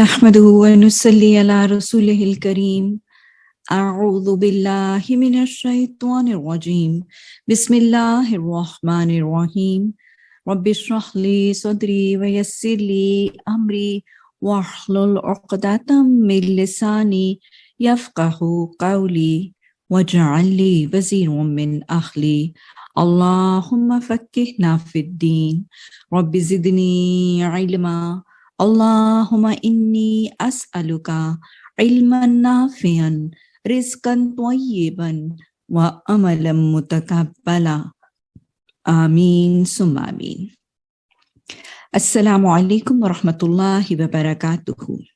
نحمده ونصلي على رسوله الكريم. أعوذ بالله من الشيطان الرجيم. بسم الله الرحمن الرحيم. رب اشرح لي صدري ويسر لي أمري واحلل عقدة من لساني يفقه قولي واجعل لي وزير من أهلي. اللهم فكهنا في الدين. رب زدني علما. Allahumma inni as'aluka ilman nafian, rizqan tayyiban, wa amalam mutakabbala. Amin summa amin. Assalamu alaikum wa rahmatullahi wa barakatuhu.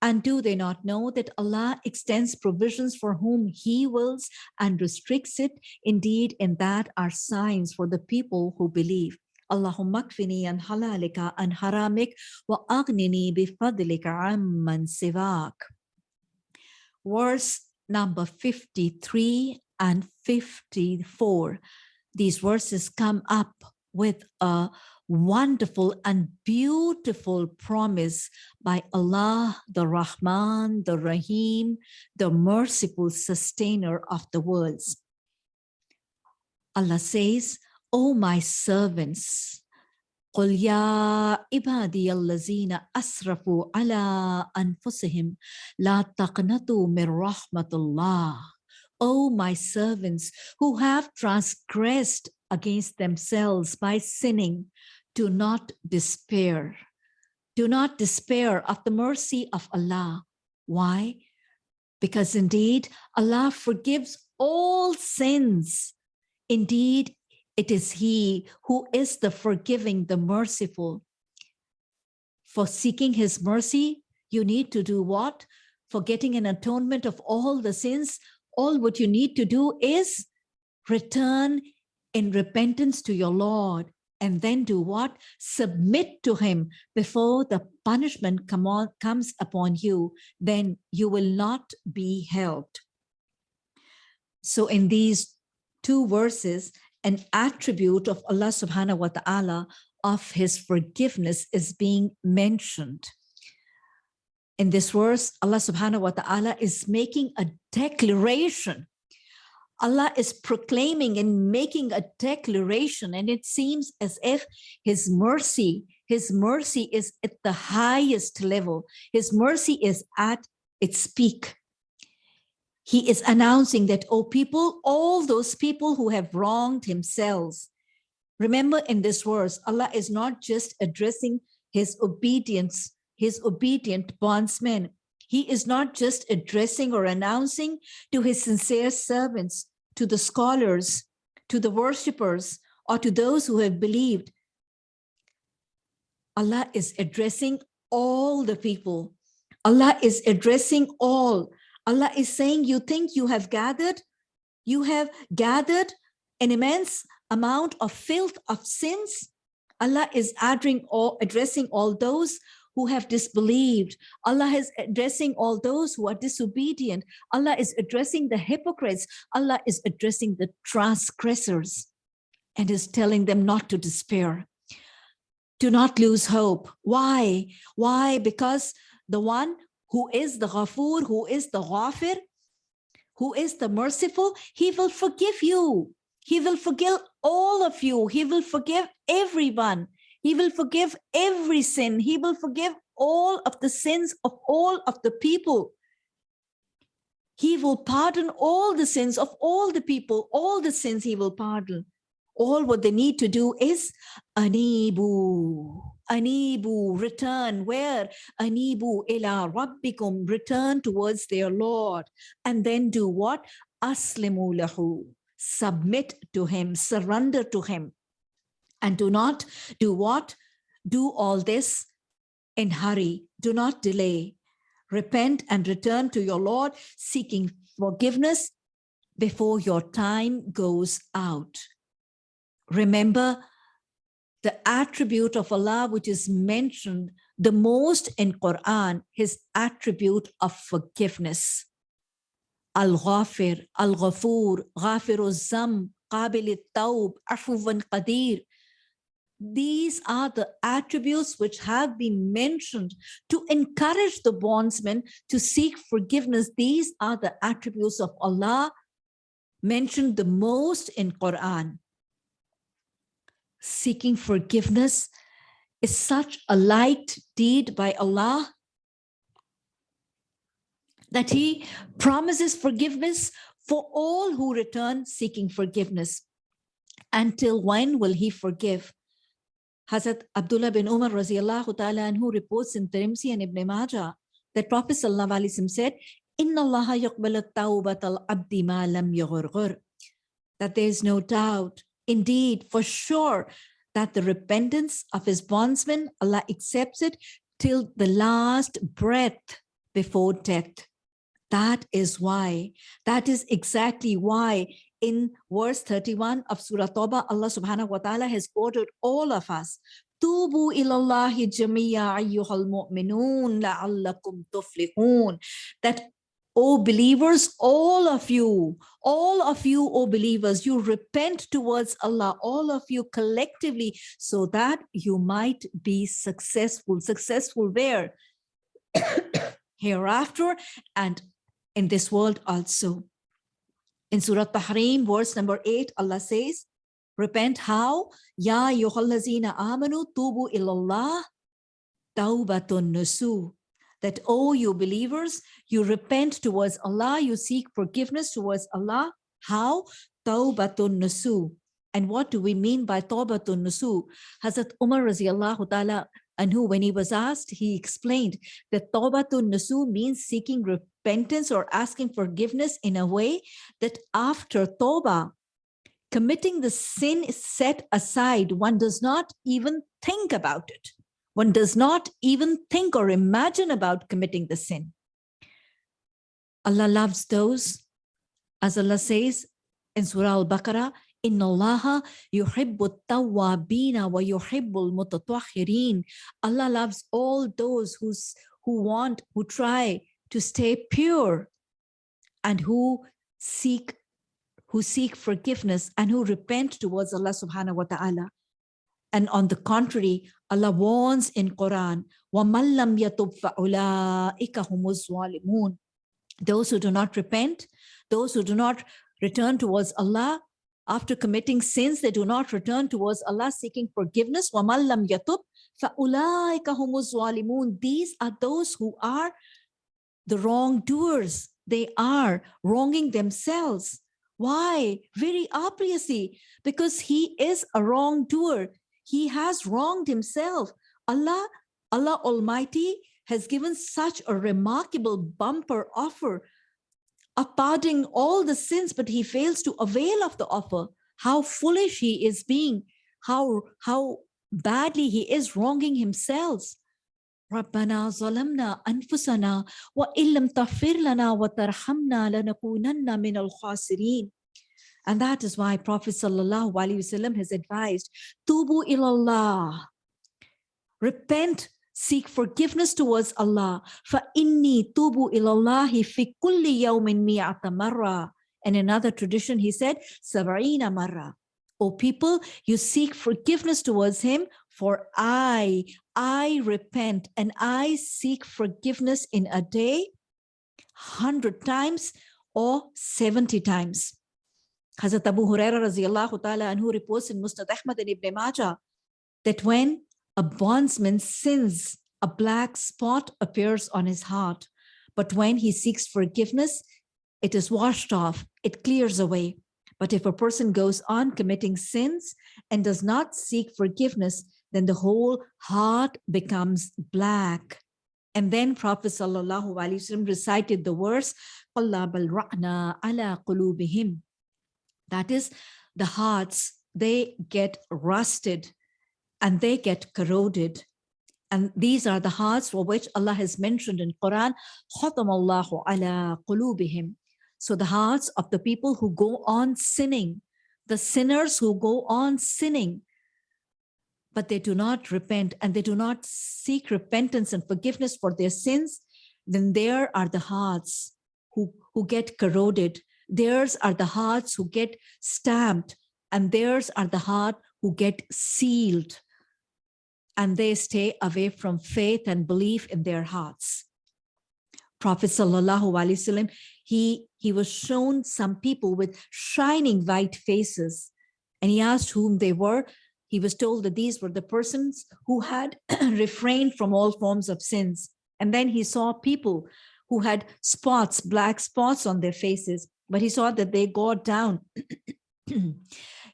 And do they not know that Allah extends provisions for whom He wills and restricts it? Indeed, in that are signs for the people who believe. Allahumma an halalika an haramik wa aghnini bifadlika amman sivak. Verse number 53 and 54. These verses come up with a wonderful and beautiful promise by Allah, the Rahman, the Rahim, the merciful sustainer of the worlds. Allah says, O my servants, قل يا عبادي الذين أسرفوا على أنفسهم لا تقنطوا من رحمة الله O my servants who have transgressed against themselves by sinning, do not despair. Do not despair of the mercy of Allah. Why? Because indeed, Allah forgives all sins. Indeed, it is He who is the forgiving, the merciful. For seeking His mercy, you need to do what? For getting an atonement of all the sins, all what you need to do is return in repentance to your Lord and then do what? Submit to him before the punishment come on, comes upon you, then you will not be helped. So in these two verses, an attribute of Allah subhanahu wa ta'ala of his forgiveness is being mentioned. In this verse, Allah subhanahu wa ta'ala is making a declaration Allah is proclaiming and making a declaration and it seems as if his mercy, his mercy is at the highest level. His mercy is at its peak. He is announcing that, oh people, all those people who have wronged themselves. Remember in this verse, Allah is not just addressing his obedience, his obedient bondsmen, he is not just addressing or announcing to his sincere servants, to the scholars, to the worshippers, or to those who have believed. Allah is addressing all the people. Allah is addressing all. Allah is saying, you think you have gathered? You have gathered an immense amount of filth of sins. Allah is addressing all, addressing all those who have disbelieved. Allah is addressing all those who are disobedient. Allah is addressing the hypocrites. Allah is addressing the transgressors and is telling them not to despair. Do not lose hope. Why? Why? Because the one who is the Ghafoor, who is the Ghafir, who is the merciful, he will forgive you. He will forgive all of you. He will forgive everyone. He will forgive every sin. He will forgive all of the sins of all of the people. He will pardon all the sins of all the people, all the sins he will pardon. All what they need to do is anibu, anibu, return where? Anibu ila rabbikum, return towards their Lord. And then do what? Aslimu lahu, submit to him, surrender to him. And do not do what? Do all this in hurry. Do not delay. Repent and return to your Lord, seeking forgiveness before your time goes out. Remember the attribute of Allah, which is mentioned the most in Quran, his attribute of forgiveness. Al-Ghafir, Al-Ghafur, Ghafir al-Zam, Qabil al-Tawb, Afuwan Qadir. these are the attributes which have been mentioned to encourage the bondsman to seek forgiveness. These are the attributes of Allah mentioned the most in Quran. Seeking forgiveness is such a light deed by Allah that he promises forgiveness for all who return seeking forgiveness. Until when will he forgive? Hazrat Abdullah bin Umar radiallahu ta'ala anhu reports in Tirmidhi and Ibn Majah that Prophet sallallahu alaihi wasallam said, Inna Allah yaqbalu tawbat al-abdi ma lam. That there is no doubt, indeed, for sure, that the repentance of his bondsman, Allah accepts it till the last breath before death. That is why, that is exactly why in verse 31 of Surah Tawbah, Allah subhanahu wa ta'ala has ordered all of us, Tubu ilallahi jamiya ayyuhal mu'minun la'allakum tuflihun. That, O believers, all of you, all of you, O believers, you repent towards Allah, all of you collectively, so that you might be successful. Successful where? Hereafter and in this world also. In Surah Tahrim, verse number 8, Allah says, repent how? Ya yuhallazina amanu tubu illallah tawbatun nusu. That, oh, you believers, you repent towards Allah, you seek forgiveness towards Allah. How? Tawbatun nusu. And what do we mean by tawbatun nusu? Hazrat Umar radiallahu ta'ala anhu, when he was asked, he explained that tawbatun nusu means seeking repentance or asking forgiveness in a way that after Toba, committing the sin is set aside. One does not even think about it. One does not even think or imagine about committing the sin. Allah loves those, as Allah says in Surah Al-Baqarah, إن الله يحب التوابين ويحب المتطهرين. Allah loves all those who's, who want, who try to stay pure and who seek who seek forgiveness and who repent towards Allah subhanahu wa ta'ala. And on the contrary, Allah warns in Quran, وَمَنْ لَمْ يَتُبْ فَأُولَٰئِكَ هُمُ الظَّالِمُونَ Those who do not repent, those who do not return towards Allah, after committing sins, they do not return towards Allah seeking forgiveness. وَمَنْ لَمْ يَتُبْ فَأُولَٰئِكَ هُمُ الظَّالِمُونَ These are those who are the wrongdoers. They are wronging themselves. Why? Very obviously, because he is a wrongdoer. He has wronged himself. Allah, Allah Almighty has given such a remarkable bumper offer of pardoning all the sins, but he fails to avail of the offer. How foolish he is being, how, how badly he is wronging himself. ربنا ظلمنا أنفسنا وإن لم تغفر لنا وترحمنا لنكونن من الخاسرين and that is why Prophet sallallahu alaihi wasallam has advised tubu ilallah. Repent seek forgiveness towards Allah. Fa inni tubu ilallahi fi kulli yawmin mi'ata marra. And another tradition he said sabarina marra. O people, you seek forgiveness towards him, for I, I repent and I seek forgiveness in a day, 100 times or 70 times. Hazrat Abu Huraira radiallahu ta'ala anhu reports in Musnad Ahmad and Ibn Majah that when a bondsman sins, a black spot appears on his heart. But when he seeks forgiveness, it is washed off, it clears away. But if a person goes on committing sins and does not seek forgiveness, then the whole heart becomes black. And then Prophet Sallallahu Alaihi Wasallam recited the verse, ala qulubihim. That is, the hearts, they get rusted and they get corroded. And these are the hearts for which Allah has mentioned in Quran, خَطَمَ اللَّهُ عَلَىٰ قُلُوبِهِمْ so the hearts of the people who go on sinning, the sinners who go on sinning, but they do not repent and they do not seek repentance and forgiveness for their sins, then there are the hearts who, who get corroded. Theirs are the hearts who get stamped and theirs are the heart who get sealed. and they stay away from faith and belief in their hearts. Prophet Sallallahu Alaihi Wasallam, he, he was shown some people with shining white faces and he asked whom they were. He was told that these were the persons who had refrained from all forms of sins. And then he saw people who had spots, black spots on their faces, but he saw that they got down.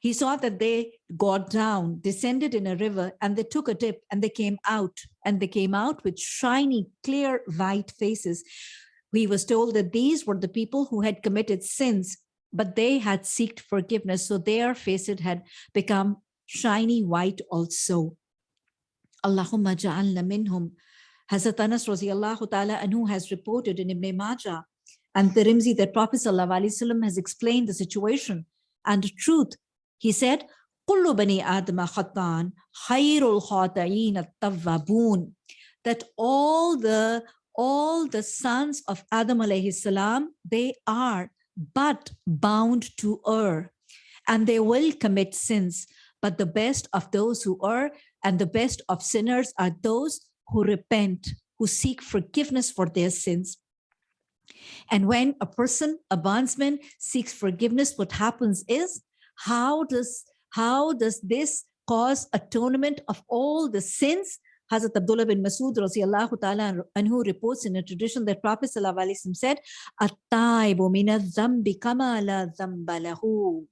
he saw that they got down, descended in a river, and they took a dip and they came out. And they came out with shiny, clear, white faces. He was told that these were the people who had committed sins, but they had sought forgiveness. So their faces had become shiny white also. Allahumma ja'alna minhum. Hazrat Anas ta'ala anhu has reported in Ibn Majah and Tirmizi that Prophet ﷺ has explained the situation and truth. He said, "Kullu bani Adam khatan, khairul khata'in at-tawwabun." That all the all the sons of Adam alayhi salam, they are but bound to err, and they will commit sins. But the best of those who err and the best of sinners are those who repent, who seek forgiveness for their sins and when a person, a bondsman seeks forgiveness, what happens is, how does, how does this cause atonement of all the sins? Hazrat Abdullah bin Masud radiallahu ta'ala anhu reports in a tradition that Prophet wasallam said, At-taibu zambi kama la zambalahu.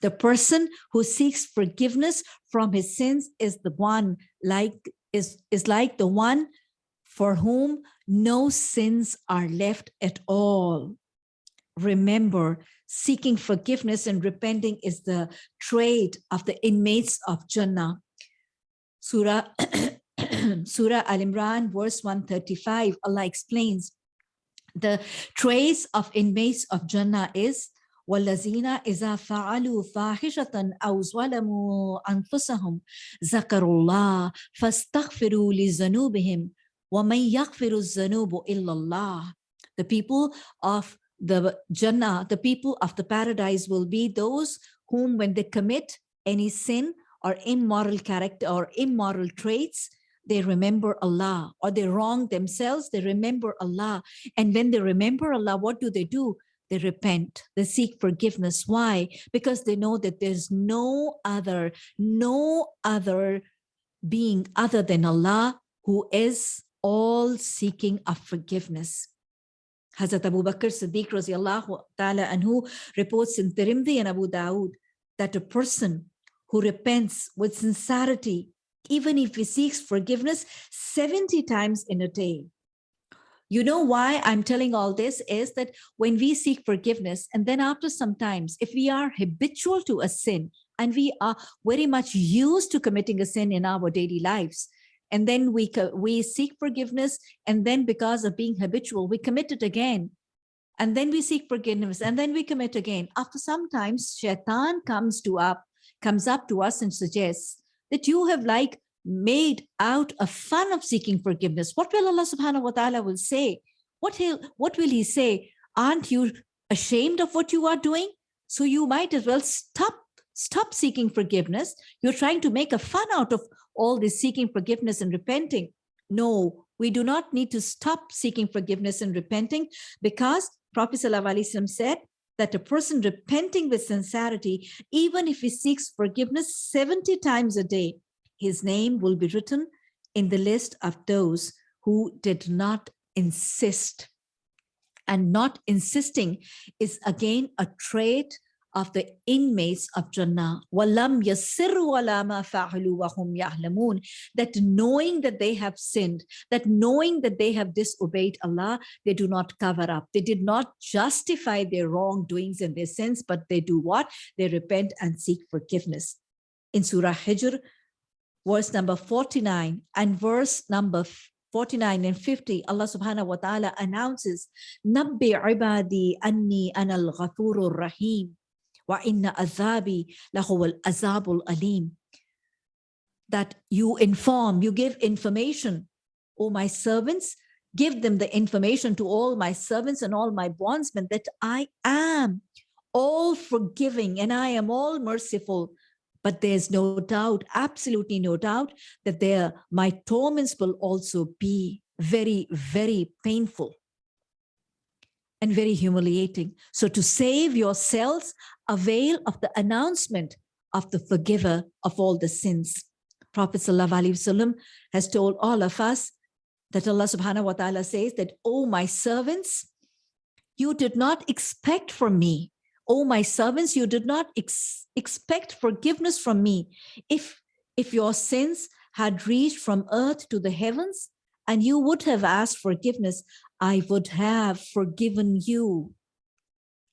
The person who seeks forgiveness from his sins is the one like is, is like the one for whom no sins are left at all. Remember, seeking forgiveness and repenting is the trait of the inmates of Jannah. Surah, Surah Al-Imran, verse 135, Allah explains, the traits of inmates of Jannah is والذين إذا فعلوا فاحشة أو ظلموا أنفسهم ذكروا الله فاستغفروا لذنوبهم the people of the Jannah, the people of the paradise will be those whom when they commit any sin or immoral character or immoral traits, they remember Allah or they wrong themselves, they remember Allah. And when they remember Allah, what do they do? They repent, they seek forgiveness. Why? Because they know that there's no other, no other being other than Allah who is all seeking of forgiveness. Hazrat Abu Bakr Siddiq ta'ala anhu reports in Tirmidhi and Abu Dawood that a person who repents with sincerity, even if he seeks forgiveness 70 times in a day. You know why I'm telling all this is that when we seek forgiveness and then after some times, if we are habitual to a sin and we are very much used to committing a sin in our daily lives, and then we we seek forgiveness and then because of being habitual we commit it again. And then we seek forgiveness and then we commit again. After sometimes shaitan comes to up comes up to us and suggests that you have like made out a fun of seeking forgiveness. What will allah subhanahu wa ta'ala will say? What he'll what will he say? Aren't you ashamed of what you are doing? So you might as well stop stop seeking forgiveness. You're trying to make a fun out of all this seeking forgiveness and repenting. No, we do not need to stop seeking forgiveness and repenting because Prophet ﷺ said that a person repenting with sincerity, even if he seeks forgiveness 70 times a day, his name will be written in the list of those who did not insist. And not insisting is again a trait of the inmates of Jannah. وَلَمْ يَسِرُّوا عَلَى مَا فَعَلُوا وَهُمْ يَعْلَمُونَ That knowing that they have sinned, that knowing that they have disobeyed Allah, they do not cover up. They did not justify their wrongdoings and their sins, but they do what? They repent and seek forgiveness. In Surah Hijr, verse number 49 and verse number 49 and 50, Allah subhanahu wa ta'ala announces, Nabbi ibadi anni anal ghafurur rahim. وَإِنَّ أَذَابِي لَهُوَ الْأَذَابُ الْأَلِيمُ That you inform, you give information, O my servants, give them the information to all my servants and all my bondsmen that I am all forgiving and I am all merciful, But there's no doubt, absolutely no doubt, that there my torments will also be very, very painful and very humiliating. So to save yourselves, avail of the announcement of the forgiver of all the sins. Prophet Wasallam has told all of us that Allah subhanahu wa ta'ala says that, oh, my servants, you did not expect from me. Oh, my servants, you did not ex expect forgiveness from me. If, if your sins had reached from earth to the heavens and you would have asked forgiveness, I would have forgiven you.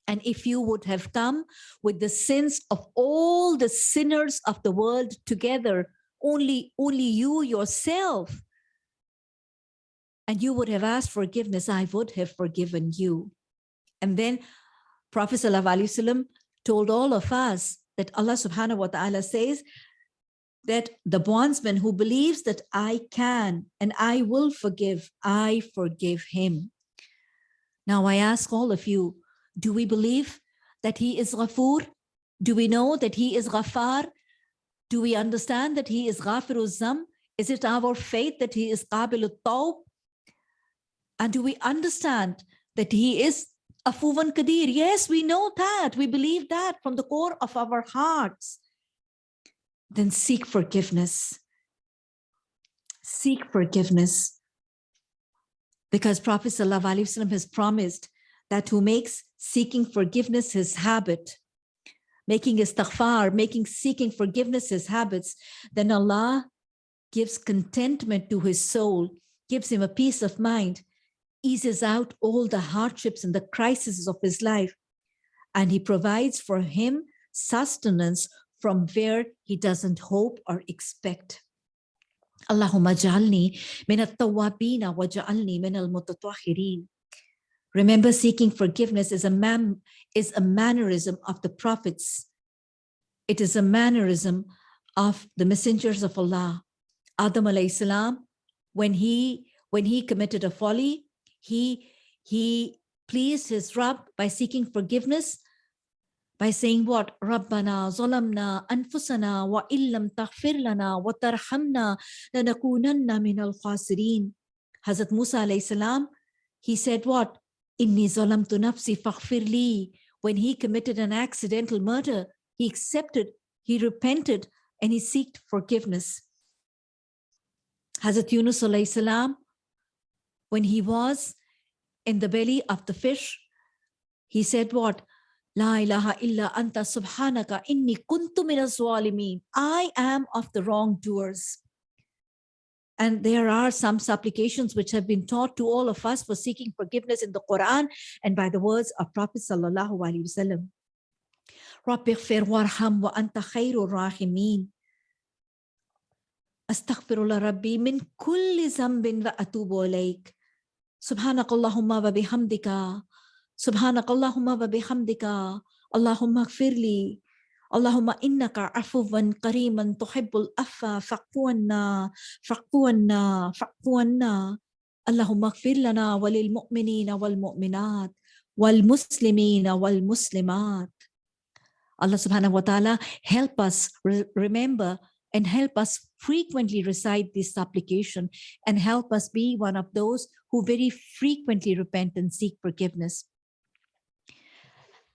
And if you would have come with the sins of all the sinners of the world together, only, only you yourself, and you would have asked forgiveness, I would have forgiven you. And then Prophet ﷺ told all of us that Allah subhanahu wa ta'ala says that the bondsman who believes that I can and I will forgive, I forgive him. Now I ask all of you, do we believe that he is Ghafoor? Do we know that he is Ghafar? Do we understand that he is Ghafirul Zam? Is it our faith that he is Qabil Tawb? And do we understand that he is Afuwan Kadir? Yes, we know that. We believe that from the core of our hearts. Then seek forgiveness. Seek forgiveness. Because Prophet ﷺ has promised that who makes seeking forgiveness his habit, making istighfar, making seeking forgiveness his habits, then Allah gives contentment to his soul, gives him a peace of mind, eases out all the hardships and the crises of his life. And he provides for him sustenance from where he doesn't hope or expect. Min at-tawwabina wa ja'alni min al-mutatahhirin. Remember, seeking forgiveness is a, man, is a mannerism of the prophets. It is a mannerism of the messengers of Allah. Adam alayhi salam, when he, when he committed a folly, he, he pleased his Rabb by seeking forgiveness, by saying what? Rabbana zalamna anfusana wa illam taghfir lana wa tarhamna lanakunanna min al-khasirin. Hazrat Musa alayhi salam, he said what? Inni zalamtu nafsi faghfir When he committed an accidental murder, he accepted, he repented, and he sought forgiveness. Hazrat Yunus alayhi salam, when he was in the belly of the fish, he said what? La ilaha illa anta subhanaka inni kuntu minaz I am of the wrongdoers. And there are some supplications which have been taught to all of us for seeking forgiveness in the Quran and by the words of Prophet Sallallahu Alaihi Wasallam. Rabbi warham wa anta khairur rahimin. Astaghfirullah Rabbi min kulli zambin wa atubu alayk. Subhanakallahumma wa bihamdika. Subhanakallahumma wa bihamdika. Allahumma gfirli. Allahumma innaka afuwan kariman tuhibbul affa faqfuanna faqfuanna faqfuanna Allahumma gfir lana walil mu'minina wal mu'minat wal muslimina wal muslimat Allah subhanahu wa ta'ala help us re remember and help us frequently recite this supplication and help us be one of those who very frequently repent and seek forgiveness.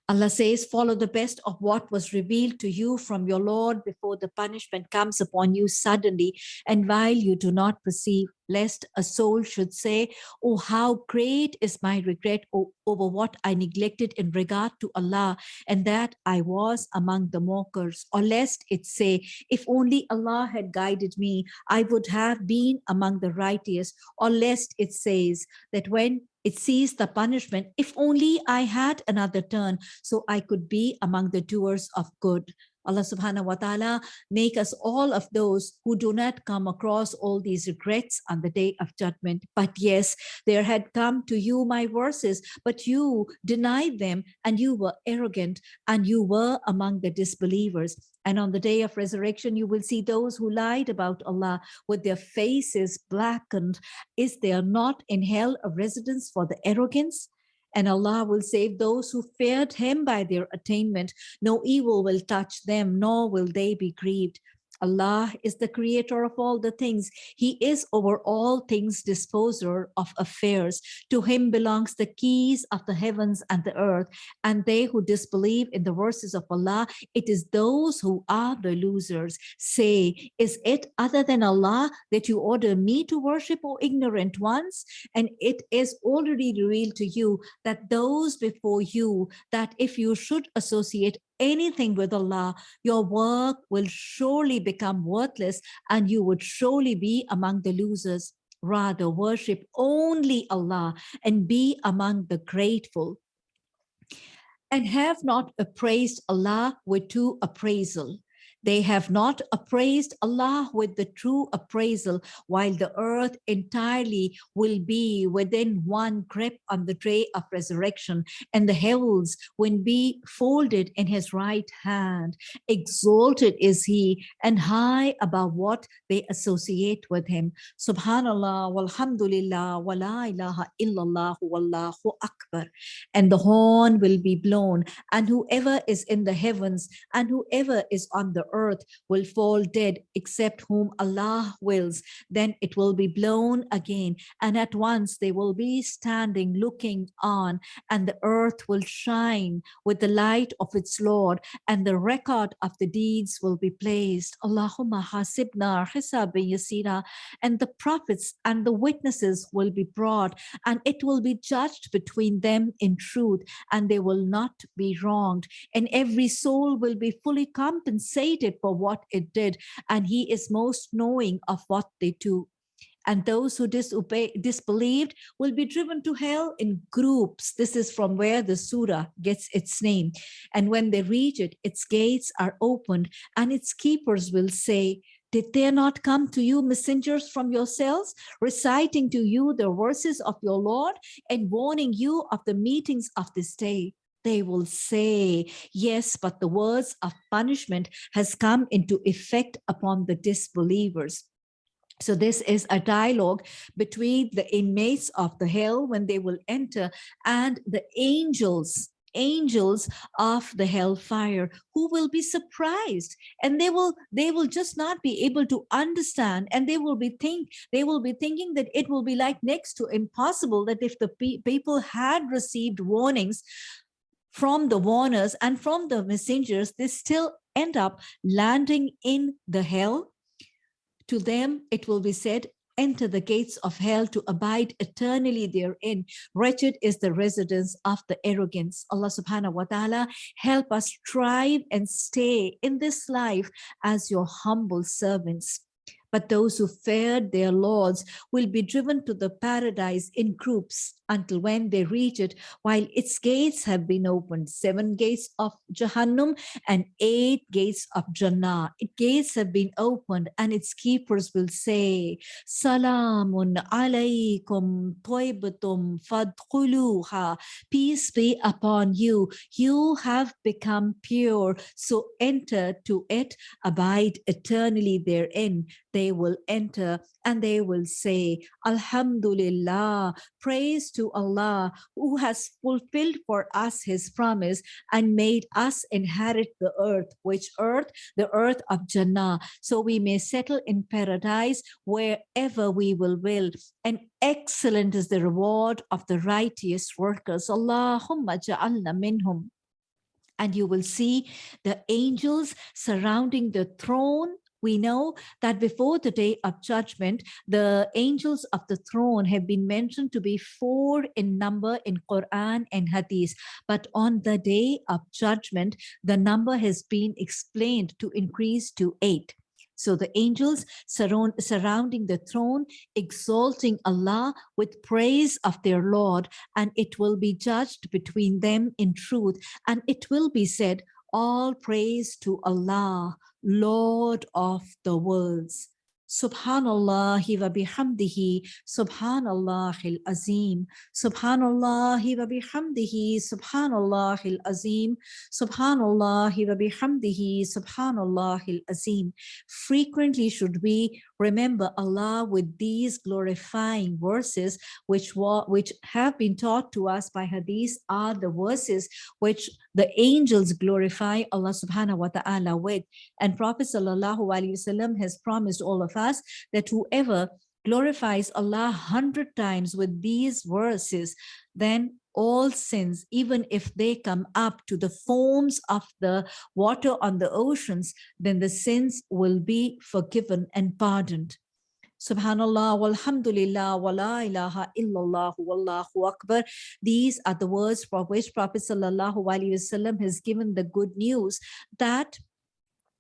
Allah says, follow the best of what was revealed to you from your Lord before the punishment comes upon you suddenly and while you do not perceive, lest a soul should say, oh, how great is my regret over what I neglected in regard to Allah and that I was among the mockers. Or lest it say, if only Allah had guided me, I would have been among the righteous. Or lest it says that when it sees the punishment. If only I had another turn so I could be among the doers of good. Allah subhanahu wa ta'ala make us all of those who do not come across all these regrets on the day of judgment. But yes, there had come to you my verses, but you denied them and you were arrogant and you were among the disbelievers. And on the day of resurrection, you will see those who lied about Allah with their faces blackened. Is there not in hell a residence for the arrogance? And Allah will save those who feared him by their attainment. No evil will touch them, nor will they be grieved. Allah is the creator of all the things. He is over all things disposer of affairs. To him belongs the keys of the heavens and the earth. And they who disbelieve in the verses of Allah, it is those who are the losers. Say, is it other than Allah that you order me to worship, O ignorant ones? And it is already revealed to you that those before you, that if you should associate anything with Allah, your work will surely become worthless and you would surely be among the losers. Rather, worship only Allah and be among the grateful. And have not appraised Allah with true appraisal. They have not appraised Allah with the true appraisal, while the earth entirely will be within one grip on the day of resurrection, and the heavens will be folded in his right hand. Exalted is he and high above what they associate with him. Subhanallah, walhamdulillah, wa la ilaha illallah, wallahu akbar. And the horn will be blown, and whoever is in the heavens and whoever is on the earth will fall dead except whom Allah wills. Then it will be blown again. And at once they will be standing looking on and the earth will shine with the light of its Lord and the record of the deeds will be placed. Allahumma hasibna hisabi yasira and the prophets and the witnesses will be brought and it will be judged between them in truth and they will not be wronged and every soul will be fully compensated for what it did and he is most knowing of what they do and those who disobey, disbelieved will be driven to hell in groups. This is from where the surah gets its name. And when they reach it, its gates are opened and its keepers will say, did there not come to you messengers from yourselves, reciting to you the verses of your Lord and warning you of the meetings of this day? They will say, yes, but the words of punishment has come into effect upon the disbelievers. So this is a dialogue between the inmates of the hell when they will enter and the angels angels of the hellfire who will be surprised and they will they will just not be able to understand and they will be think they will be thinking that it will be like next to impossible that if the pe people had received warnings from the warners and from the messengers they still end up landing in the hell to them, it will be said, enter the gates of hell to abide eternally therein. Wretched is the residence of the arrogance. Allah subhanahu wa ta'ala, help us strive and stay in this life as your humble servants. But those who feared their lords will be driven to the paradise in groups until when they reach it, while its gates have been opened, seven gates of Jahannam and eight gates of Jannah. Its gates have been opened and its keepers will say, Salamun alaykum toibatum fadkhuluha. Peace be upon you. You have become pure, so enter to it, abide eternally therein. They will enter and they will say, Alhamdulillah, praise to Allah who has fulfilled for us his promise and made us inherit the earth, which earth? The earth of Jannah. So we may settle in paradise wherever we will will. And excellent is the reward of the righteous workers. Allahumma ja'alna minhum and you will see the angels surrounding the throne we know that before the day of judgment, the angels of the throne have been mentioned to be four in number in Quran and Hadith. But on the day of judgment, the number has been explained to increase to eight. So the angels surround, surrounding the throne, exalting Allah with praise of their Lord, and it will be judged between them in truth. And it will be said, all praise to Allah, Lord of the worlds. Subhanallah wa bihamdihi, Subhanallah azim, Subhanallah wa bihamdihi, Subhanallah azim, Subhanallah wa bihamdihi, Subhanallah azim. Frequently should we remember Allah with these glorifying verses, which were which have been taught to us by Hadith, are the verses which the angels glorify Allah subhanahu wa ta'ala with. And Prophet sallallahu alaihi wasallam has promised all of us that whoever glorifies Allah hundred times with these verses, then all sins, even if they come up to the foams of the water on the oceans, then the sins will be forgiven and pardoned. Subhanallah, walhamdulillah, wa la ilaha illallah, wallahu akbar. These are the words for which Prophet sallallahu alaihi wasallam has given the good news that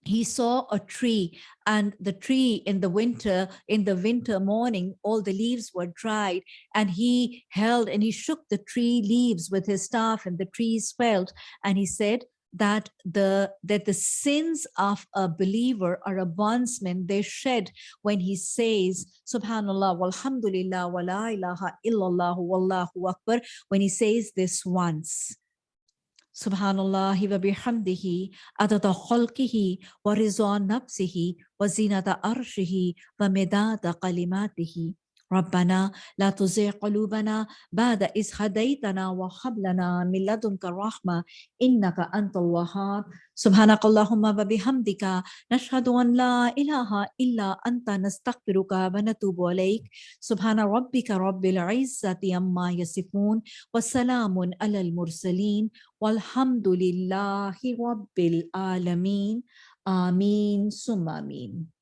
he saw a tree and the tree in the winter in the winter morning all the leaves were dried and he held and he shook the tree leaves with his staff and the tree swelled and he said that the that the sins of a believer are a bondsman they shed when he says subhanallah walhamdulillah wa la ilaha illallah wallahu akbar when he says this once Subhanallah wa bihamdihi adada khalqihi wa rizwa nafsihi wa zinata arshihi wa midada kalimatihi. ربنا لا تزغ قلوبنا بعد إذ هديتنا وهب لنا من لدنك الرحمة إنك أنت الوهاب. سبحانك اللهم وبحمدك نشهد أن لا إله إلا أنت نستغفرك ونتوب إليك. سبحان ربك رب العزة عما يصفون وسلام على المرسلين والحمد لله رب العالمين. آمين ثم آمين.